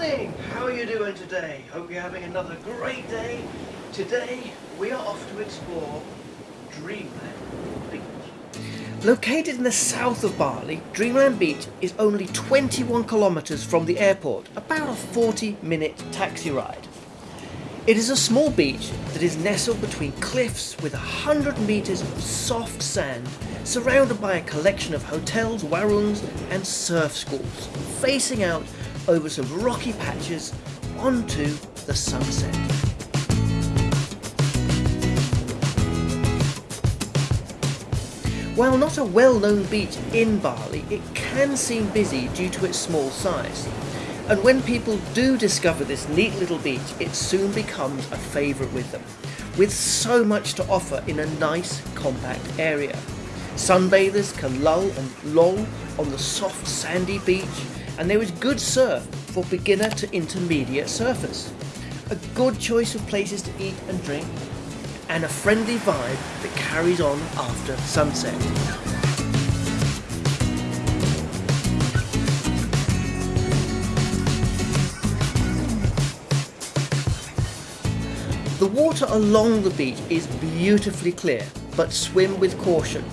morning! How are you doing today? Hope you're having another great day. Today we are off to explore Dreamland Beach. Located in the south of Bali, Dreamland Beach is only 21 kilometres from the airport, about a 40 minute taxi ride. It is a small beach that is nestled between cliffs with 100 metres of soft sand, surrounded by a collection of hotels, warungs and surf schools, facing out over some rocky patches onto the sunset. While not a well-known beach in Bali, it can seem busy due to its small size. And when people do discover this neat little beach, it soon becomes a favourite with them, with so much to offer in a nice, compact area. Sunbathers can lull and loll on the soft sandy beach and there is good surf for beginner to intermediate surfers. A good choice of places to eat and drink, and a friendly vibe that carries on after sunset. The water along the beach is beautifully clear, but swim with caution.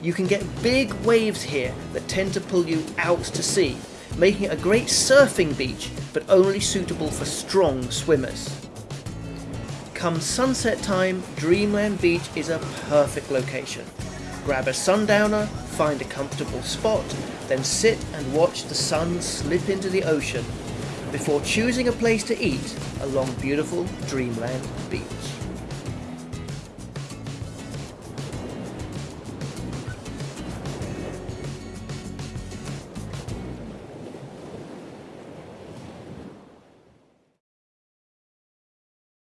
You can get big waves here that tend to pull you out to sea, making it a great surfing beach, but only suitable for strong swimmers. Come sunset time, Dreamland Beach is a perfect location. Grab a sundowner, find a comfortable spot, then sit and watch the sun slip into the ocean before choosing a place to eat along beautiful Dreamland Beach.